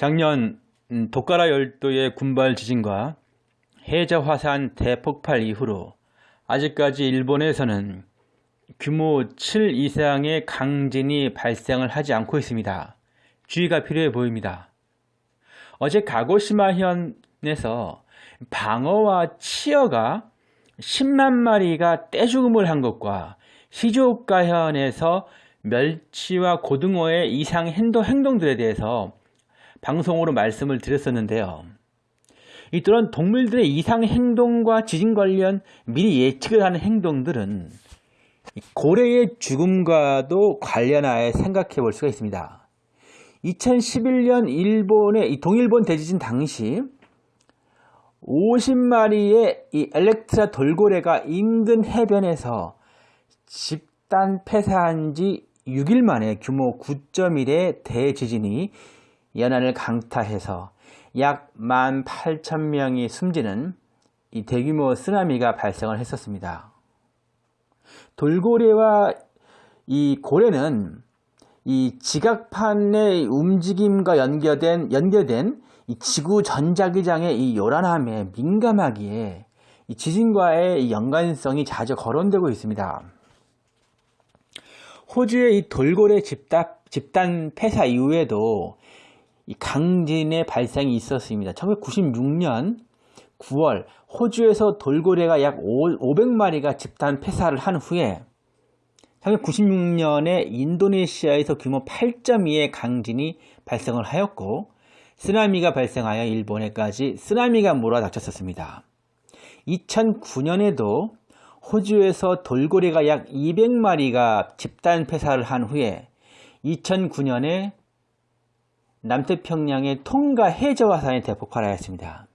작년 음, 도카라 열도의 군발 지진과 해저 화산 대폭발 이후로 아직까지 일본에서는 규모 7 이상의 강진이 발생을 하지 않고 있습니다. 주의가 필요해 보입니다. 어제 가고시마현에서 방어와 치어가 10만 마리가 떼죽음을 한 것과 시즈오카현에서 멸치와 고등어의 이상 행동, 행동들에 대해서 방송으로 말씀을 드렸었는데요. 이런 동물들의 이상 행동과 지진 관련 미리 예측을 하는 행동들은 고래의 죽음과도 관련하여 생각해 볼 수가 있습니다. 2011년 일본의 동일본 대지진 당시 50마리의 이 엘렉트라 돌고래가 인근 해변에서 집단 폐사한 지 6일 만에 규모 9.1의 대지진이 연안을 강타해서 약 18,000명이 숨지는 이 대규모 쓰나미가 발생을 했었습니다. 돌고래와 이 고래는 이 지각판의 움직임과 연결된, 연결된 이 지구 전자기장의 이 요란함에 민감하기에 이 지진과의 연관성이 자주 거론되고 있습니다. 호주의 이 돌고래 집단, 집단 폐사 이후에도 이 강진의 발생이 있었습니다. 1996년 9월 호주에서 돌고래가 약 500마리가 집단 폐사를 한 후에 1996년에 인도네시아에서 규모 8.2의 강진이 발생을 하였고 쓰나미가 발생하여 일본에까지 쓰나미가 몰아닥쳤었습니다. 2009년에도 호주에서 돌고래가 약 200마리가 집단 폐사를 한 후에 2009년에 남태평양의 통가 해저화 산이 대폭발하였습니다.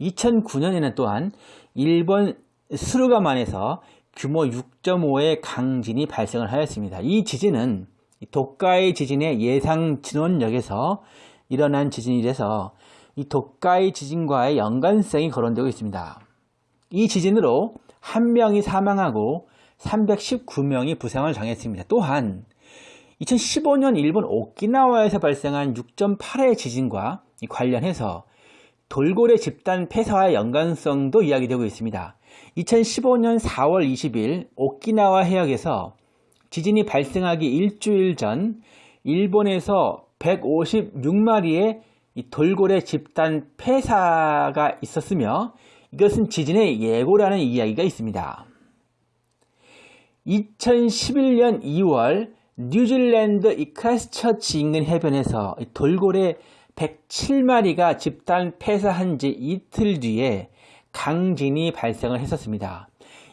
2009년에는 또한 일본 스루가만에서 규모 6.5의 강진이 발생을 하였습니다. 이 지진은 도카이 지진의 예상 진원역에서 일어난 지진이라서 이 도카이 지진과의 연관성이 거론되고 있습니다. 이 지진으로 한 명이 사망하고 319명이 부상을 당했습니다. 또한 2015년 일본 오키나와에서 발생한 6.8의 지진과 관련해서 돌고래 집단 폐사와 연관성도 이야기되고 있습니다. 2015년 4월 20일 오키나와 해역에서 지진이 발생하기 일주일 전 일본에서 156마리의 돌고래 집단 폐사가 있었으며 이것은 지진의 예고라는 이야기가 있습니다. 2011년 2월 뉴질랜드 이 크라스처치 인근 해변에서 돌고래 107마리가 집단 폐사한 지 이틀 뒤에 강진이 발생을 했었습니다.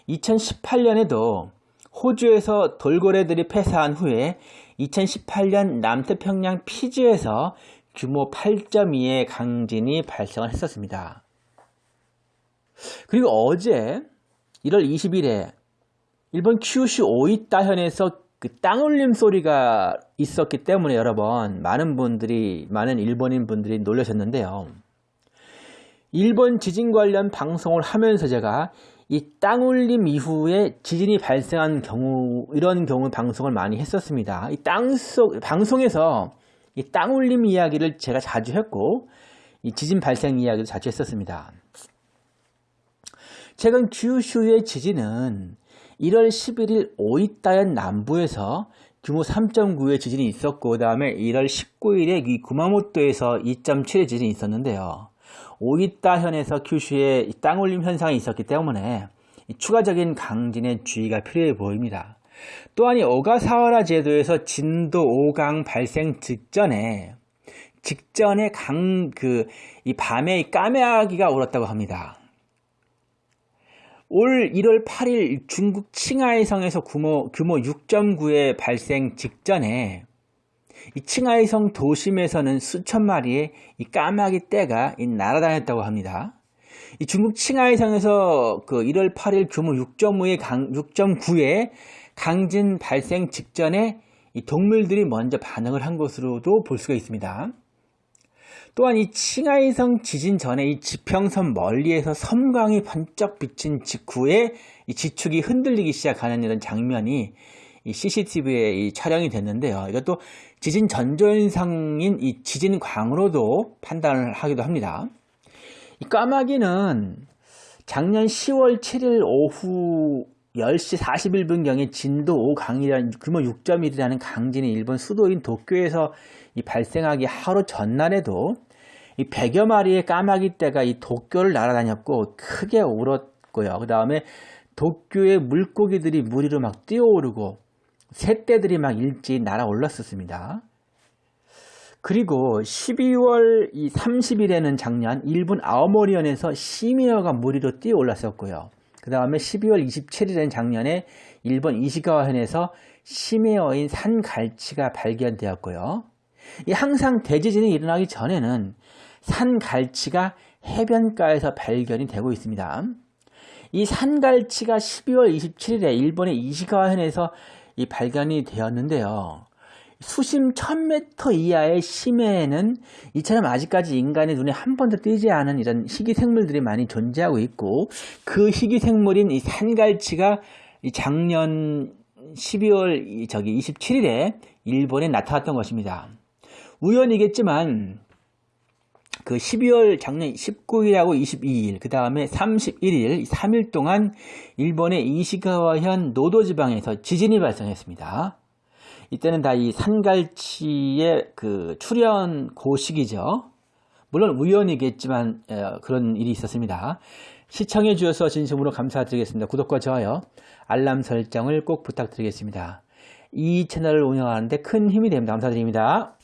2018년에도 호주에서 돌고래들이 폐사한 후에 2018년 남태평양 피지에서 규모 8.2의 강진이 발생을 했었습니다. 그리고 어제 1월 20일에 일본 큐슈 오이타 현에서 그 땅울림 소리가 있었기 때문에 여러분 많은 분들이 많은 일본인 분들이 놀라셨는데요. 일본 지진 관련 방송을 하면서 제가 이 땅울림 이후에 지진이 발생한 경우 이런 경우 방송을 많이 했었습니다. 이 땅속 방송에서 이 땅울림 이야기를 제가 자주 했고 이 지진 발생 이야기를 자주 했었습니다. 최근 규슈의 지진은 1월 11일 오이타현 남부에서 규모 3.9의 지진이 있었고 그 다음에 1월 19일에 이 구마모토에서 2.7의 지진이 있었는데요. 오이타현에서 큐슈에 땅올림 현상이 있었기 때문에 추가적인 강진의 주의가 필요해 보입니다. 또한 이 오가사와라 제도에서 진도 5강 발생 직전에 직전에 강 그 이 밤에 까메아기가 울었다고 합니다. 올 1월 8일 중국 칭하이성에서 규모, 규모 6.9의 발생 직전에 이 칭하이성 도심에서는 수천 마리의 이 까마귀 떼가 날아다녔다고 합니다. 이 중국 칭하이성에서 그 1월 8일 규모 6.5의 강, 6.9의 강진 발생 직전에 이 동물들이 먼저 반응을 한 것으로도 볼 수가 있습니다. 또한 이 칭하이성 지진 전에 이 지평선 멀리에서 섬광이 번쩍 비친 직후에 이 지축이 흔들리기 시작하는 이런 장면이 이 CCTV에 이 촬영이 됐는데요. 이것도 지진 전조현상인 이 지진광으로도 판단을 하기도 합니다. 이 까마귀는 작년 10월 7일 오후 10시 41분경에 진도 5강이라는 규모 6.1이라는 강진이 일본 수도인 도쿄에서 이 발생하기 하루 전날에도 이 100여 마리의 까마귀 떼가 이 도쿄를 날아다녔고 크게 울었고요. 그 다음에 도쿄의 물고기들이 물 위로 막 뛰어오르고 새떼들이 막 일제히 날아올랐었습니다. 그리고 12월 30일에는 작년 일본 아오모리현에서 시미어가 물 위로 뛰어올랐었고요. 그 다음에 12월 27일엔 작년에 일본 이시가와현에서 심해어인 산갈치가 발견되었고요. 이 항상 대지진이 일어나기 전에는 산갈치가 해변가에서 발견이 되고 있습니다. 이 산갈치가 12월 27일에 일본의 이시가와현에서 이 발견이 되었는데요. 수심 1000m 이하의 심해에는 이처럼 아직까지 인간의 눈에 한 번도 띄지 않은 이런 희귀생물들이 많이 존재하고 있고 그 희귀생물인 이 산갈치가 이 작년 12월 저기 27일에 일본에 나타났던 것입니다. 우연이겠지만 그 12월 작년 19일하고 22일 그 다음에 31일 3일 동안 일본의 이시가와현 노도지방에서 지진이 발생했습니다. 이때는 다 이 산갈치의 그 출현 고식이죠. 물론 우연이겠지만 그런 일이 있었습니다. 시청해 주셔서 진심으로 감사드리겠습니다. 구독과 좋아요, 알람 설정을 꼭 부탁드리겠습니다. 이 채널을 운영하는데 큰 힘이 됩니다. 감사드립니다.